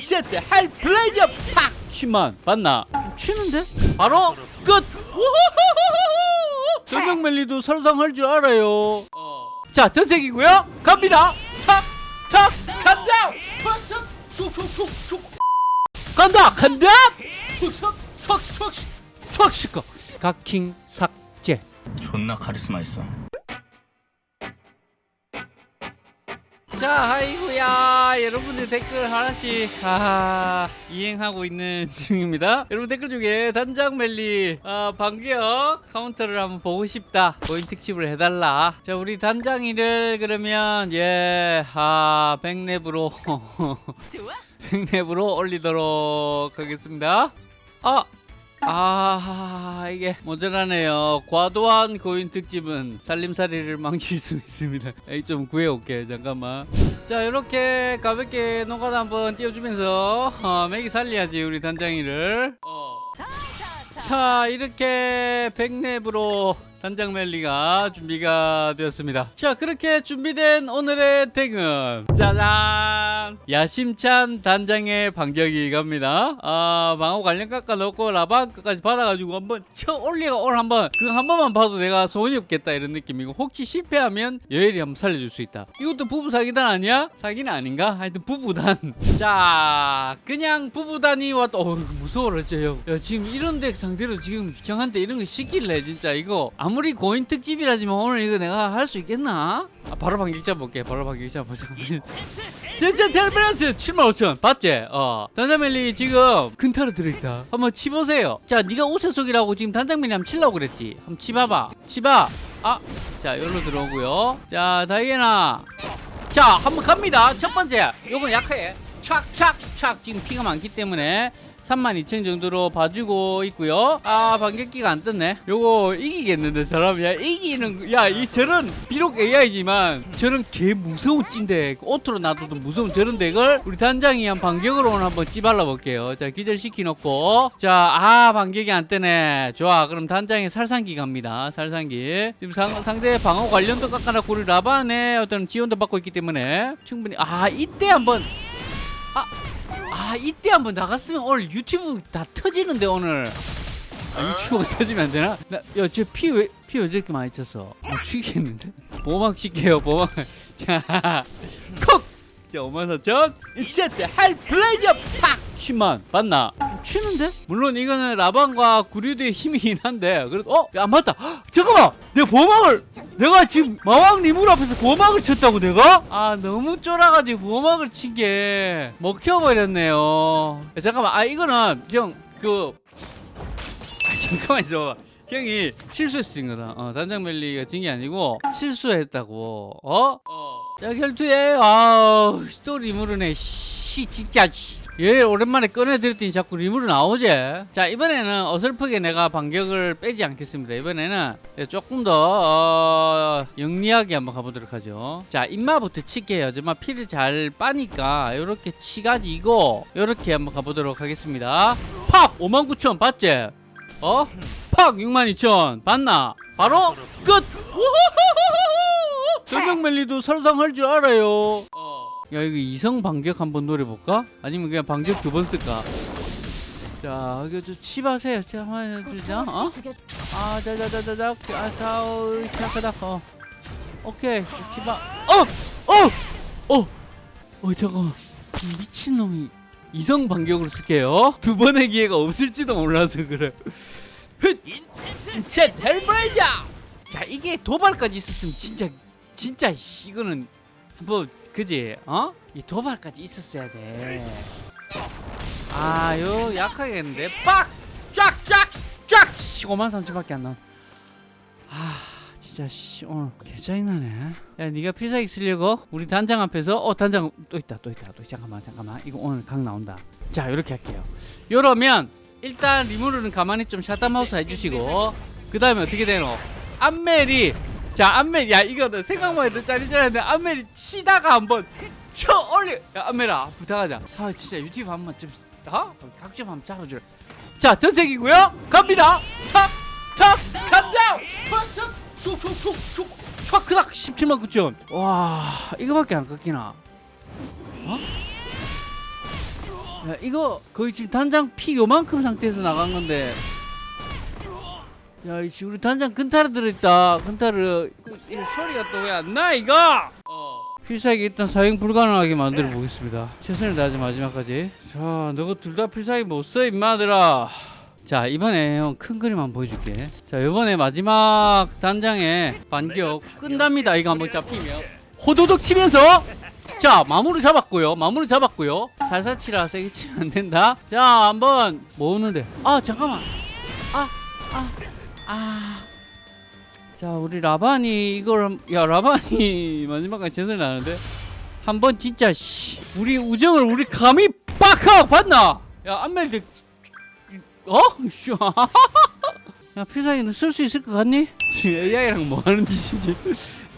세트 할 플레이저 팍 10만 봤나? 치는데? 바로 끝! 전경멜리도 설상할 줄 알아요 자 전색이고요 갑니다 탁! 탁! 간다! 탁! 촉촉촉촉 간다! 간다! 촉촉 촉촉 촉촉 각 킹 삭제 존나 카리스마 있어. 자, 아이고야. 여러분들 댓글 하나씩 아, 이행하고 있는 중입니다. 여러분 댓글 중에 단장 멜리 아, 반격 카운터를 한번 보고 싶다. 고인 특집을 해달라. 자, 우리 단장이를 그러면 예, 아, 백렙으로 백렙으로 올리도록 하겠습니다. 아, 아 이게 모자라네요. 과도한 고인 특집은 살림살이를 망칠 수 있습니다. 에이 좀 구해올게 잠깐만. 자 이렇게 가볍게 노가다 한번 띄워주면서 어, 맥이 살려야지 우리 단장이를. 어. 자 이렇게 백랩으로 단장 멜리가 준비가 되었습니다. 자 그렇게 준비된 오늘의 덱은 짜잔! 야심찬 단장의 반격이 갑니다. 아 방어 관련 깎아 넣고 라방 끝까지 받아가지고 한번 쳐 올리가 오늘 한번. 그거 한 번만 봐도 내가 소원이 없겠다 이런 느낌이고 혹시 실패하면 여엘이 한번 살려줄 수 있다. 이것도 부부 사기단 아니야? 사기는 아닌가? 하여튼 부부단. 자 그냥 부부단이 왔다. 어 무서워라 쟤 야, 지금 이런 덱 상대로 지금 형한테 이런 거 시킬래 진짜 이거. 아무 리 고인 특집이라지만 오늘 이거 내가 할 수 있겠나? 아, 바로 반격자 볼게. 바로 반격자 보자. 진짜 텔레브란스 75,000 봤지? 어. 단장멜리 지금 근타로 들어있다. 한번 치보세요. 자 네가 우세속이라고 지금 단장멜리 한번 치려고 그랬지. 한번 치봐봐. 치봐. 아 자 여기로 들어오고요. 자 다이애나. 자 한번 갑니다. 첫 번째. 요건 약해. 착착착 지금 피가 많기 때문에 32,000 정도로 봐주고 있고요. 아 반격기가 안 떴네. 요거 이기겠는데 저라면 이기는 야 이 저런 비록 AI지만 저런 개 무서운 찐데 auto로 놔둬도 무서운 저런 덱을 우리 단장이 한 반격으로 오늘 한번 찌발라 볼게요. 자 기절시키 놓고. 자아 반격이 안 뜨네. 좋아. 그럼 단장이 살상기 갑니다. 살상기. 지금 상, 상대 방어 관련도 깎아놨고 우리 라반의 어떤 지원도 받고 있기 때문에 충분히 아 이때 한번 아 이때 한번 나갔으면 오늘 유튜브 다 터지는데 오늘 아, 유튜브가 터지면 안 되나? 야저 피 왜 피 왜 저렇게 많이 쳤어? 아 죽이겠는데? 보막 시켜요 보막 자 콕! 자 5만 4천 이세트 할 플레이저 팍! 10만 봤나? 치는데? 물론 이거는 라반과 구류도의 힘이긴 한데 그래도 어? 야 맞다 헉, 잠깐만 내가 보막을 내가 지금 마왕 리물 앞에서 보막을 쳤다고 내가? 아 너무 쫄아가지고 보막을 친 게 먹혀버렸네요 야, 잠깐만 아 이거는 형그 아, 잠깐만 있어 형이 실수했어 거다 어, 단장 멜리가 진 게 아니고 실수했다고 어? 자 결투에 아또 리무르네 씨 진짜 씨. 얘 오랜만에 꺼내드렸더니 자꾸 리무르 나오지. 자 이번에는 어설프게 내가 반격을 빼지 않겠습니다. 이번에는 조금 더 어, 영리하게 한번 가보도록 하죠. 자 입마부터 칠게요. 정말 피를 잘 빠니까 이렇게 치가지고 이렇게 한번 가보도록 하겠습니다. 팍! 59,000 봤지? 어? 팍! 62,000 봤나? 바로 끝! 전경멜리도 설상할 줄 알아요 야 이거 이성 반격 한번 노려볼까? 아니면 그냥 반격 두 번 쓸까? 자 이거 좀 치바세요 자 한번 해주자 어? 아 자자자자자 아사우 시작하다 어 오케이 치바 어! 어! 어! 어 잠깐만 미친놈이 이성 반격으로 쓸게요 두 번의 기회가 없을지도 몰라서 그래 제 헬브레이저 자 이게 도발까지 있었으면 진짜 진짜 씨, 이거는 한번 그지 어? 이 도발까지 있었어야 돼 아 요 약하겠는데 빡! 쫙! 쫙! 쫙! 5만 3천밖에 안 나와 아 진짜 씨 오늘 개짜증 나네 야 니가 필살기 쓰려고 우리 단장 앞에서 어 단장 또 있다 또 있다 또 잠깐만 잠깐만 이거 오늘 각 나온다 자 이렇게 할게요 요러면 일단 리무르는 가만히 좀 샷다마우스 해주시고 그 다음에 어떻게 되노 안멜이 자 안멜 야 이거 너 생각만 해도 짜리짜리한데 안멜이 치다가 한번 쳐 올려. 야 안멜아 부탁하자. 아 진짜 유튜브 한번 좀 어? 각좀 한번 잡아주라. 자 전색이고요. 갑니다. 탁탁 간다. 촉촉촉촉촉 그닥 17만 9천. 와 이거밖에 안 깎이나? 어? 야 이거 거의 지금 단장 피 요만큼 상태에서 나간 건데 야 이씨 우리 단장 근타르 들어있다. 근타르 이 소리가 또 왜 안 나 이거? 필살기 일단 사용 불가능하게 만들어 보겠습니다. 최선을 다하지 마지막까지. 자 너가 둘 다 필살기 못 써 임마들아. 자 이번에 형 큰 그림 한번 보여줄게. 자 이번에 마지막 단장의 반격 끝납니다. 이거 한번 잡히면. 호도독 치면서. 자 마무리 잡았고요. 마무리 잡았고요. 살살 치라. 세게 치면 안 된다. 자 한번 모으는데. 아 잠깐만. 아 아, 아. 자 우리 라반이 이걸 한- 야 라반이 마지막까지 최선을 다하는데 한 번 진짜 씨 우리 우정을 우리 감히 빡하고 봤나 야 안멜드 어? 씨. 야 필살기는 쓸 수 있을 것 같니? 지금 AI랑 뭐 하는 짓이지?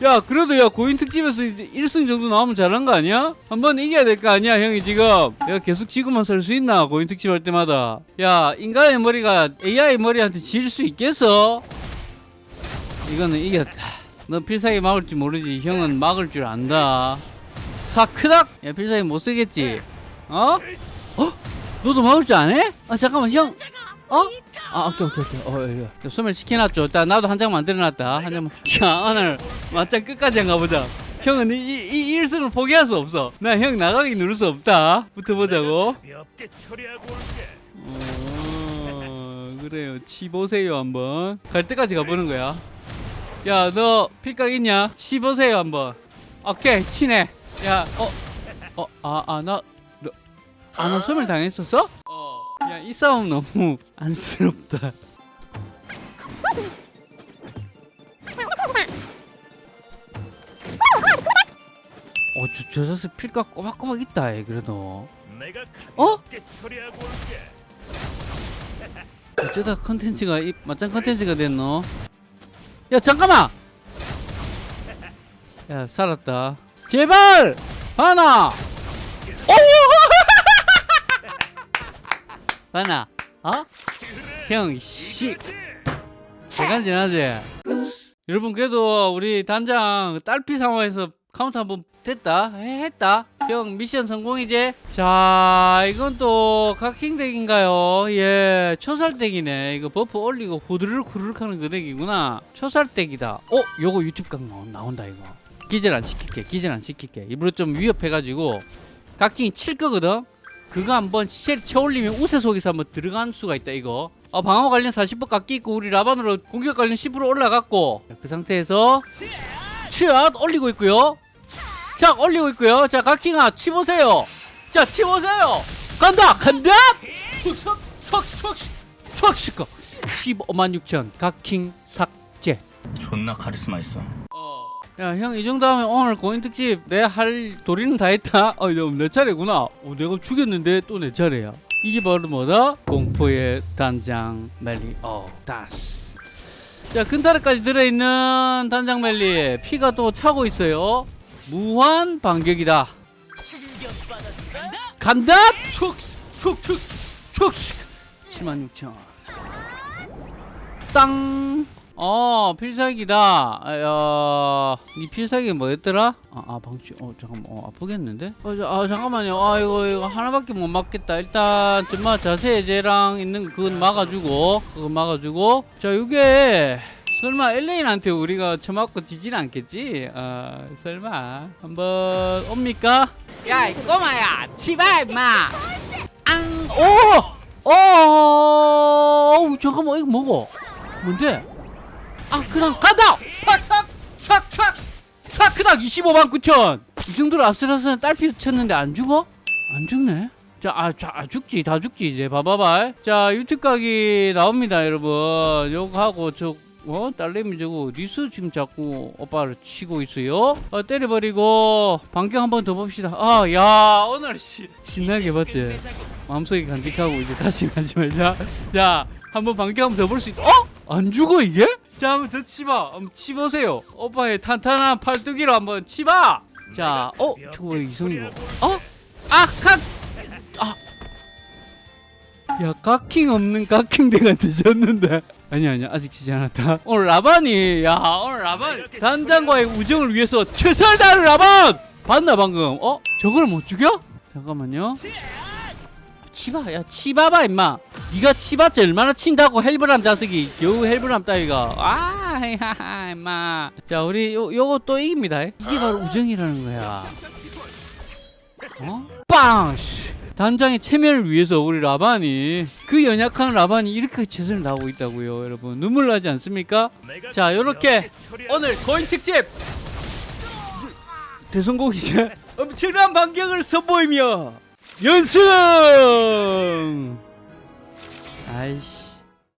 야 그래도 야 고인 특집에서 이제 1승 정도 나오면 잘한 거 아니야? 한번 이겨야 될 거 아니야 형이 지금 야 계속 지구만 살 수 있나 고인 특집 할 때마다 야 인간의 머리가 AI 머리한테 질 수 있겠어? 이거는 이겼다 너 필살기 막을 줄 모르지 형은 막을 줄 안다 사크닥 야 필살기 못 쓰겠지 어? 어? 너도 막을 줄 아네? 아 잠깐만 형 어? 아 오케이 오케이 오케이. 어 예, 예. 소멸 시켜놨죠. 일단 나도 한 장 만들어놨다. 한 장만. 야 오늘 맞짱 끝까지 한가 보자. 형은 이, 이, 이 1승을 포기할 수 없어. 나 형 나가기 누를 수 없다. 붙어보자고. 어, 그래요. 치보세요 한번. 갈 때까지 가보는 거야. 야 너 필각 있냐? 치보세요 한번. 오케이 치네 야어어아아나 아나 소멸 당했었어? 이 싸움 너무 안쓰럽다 어 저 저 자식 필각 꼬박꼬박 있다 얘 그래도 어? 어쩌다 컨텐츠가 이 맞짱 컨텐츠가 됐노? 야 잠깐만! 야 살았다 제발! 하나! 하나. 어? 형 씨. 시간 지나지? 여러분 그래도 우리 단장 딸피 상황에서 카운트 한 번 됐다? 해, 했다? 형 미션 성공이지? 자 이건 또 각킹 덱인가요? 예 초살 덱이네. 이거 버프 올리고 후드르륵 후드르륵 하는 그 덱이구나. 초살 덱이다. 어 요거 유튜브 각 나온- 나온다 이거. 기절 안 시킬게 기절 안 시킬게. 일부러 좀 위협해가지고. 각킹이 칠 거거든 그거 한번 쉘 채올리면 우세 속에서 한번 들어갈 수가 있다 이거 어, 방어 관련 40% 깎기 있고 우리 라반으로 공격 관련 10% 올라갔고 자, 그 상태에서 취앗 올리고 있고요 자 올리고 있고요 자 각킹아 치보세요 자 치보세요 간다 간다 척척척척척 15만 6천 각킹 삭제 존나 카리스마 있어. 야 형 이 정도 하면 오늘 고인 특집 내 할 도리는 다 했다? 어 이거 내 차례구나. 어, 내가 죽였는데 또 내 차례야. 이게 바로 뭐다? 공포의 단장 멜리. 어 다스. 자 근타르까지 들어있는 단장 멜리. 피가 또 차고 있어요. 무한 반격이다. 간다! 촉촉촉촉촉 76,000 땅. 어 필살기다. 아, 니 필살기 뭐였더라? 아, 아 방치. 어 잠깐만. 어 아프겠는데? 어, 저, 아 잠깐만요. 아 이거 이거 하나밖에 못 막겠다. 일단 정말 자세 해제랑 있는 그건 막아주고 그거 막아주고. 자 이게 설마 엘레인한테 우리가 처맞고 지진 않겠지? 아 설마 한번 옵니까? 야 이 꼬마야 치바 임마. 앙 오. 어, 어우, 잠깐만, 이거 뭐고? 뭔데? 아, 그냥 간다! 팍, 착, 착, 착, 그닥 25만 9천! 이 정도로 아슬아슬한 딸피 쳤는데 안 죽어? 안 죽네? 자, 아, 자, 아, 죽지, 다 죽지, 이제. 봐봐봐. 자, 유튜브 각이 나옵니다, 여러분. 요거 하고, 저, 어? 딸내미 저거 어디서 지금 자꾸 오빠를 치고 있어요? 어, 때려버리고, 반격 한번 더 봅시다. 아, 야, 오늘 씨, 신나게 봤지? 마음속에 간직하고 이제 다시 가지 말자. 자, 한번 반격 한번 더 볼 수 있다. 어? 안 죽어 이게? 자, 한번 더 치봐. 한번 치보세요. 오빠의 탄탄한 팔뚝이로 한번 치봐. 자, 어? 저거 왜 이성이고? 어? 아, 각! 아. 야, 각킹 없는 각킹 대가 되셨는데. 아니 아니 아직 치지 않았다. 오늘 라반이 야 오늘 라반 단장과의 우정을 위해서 최선을 다하는 라반 봤나 방금? 어? 저걸 못 죽여? 잠깐만요. 치바 야 치바봐 임마 네가 치봤자 얼마나 친다고 헬브람 자식이 겨우 헬브람 따위가 아 하하 임마 자 우리 요, 요거 또 이깁니다 이게 바로 우정이라는 거야 어? 빵! 씨. 단장의 체면을 위해서 우리 라반이 그 연약한 라반이 이렇게 최선을 다하고 있다고요 여러분 눈물 나지 않습니까? 자 요렇게 오늘 거인 특집 대성공이자 엄청난 반격을 선보이며 연승! 아이씨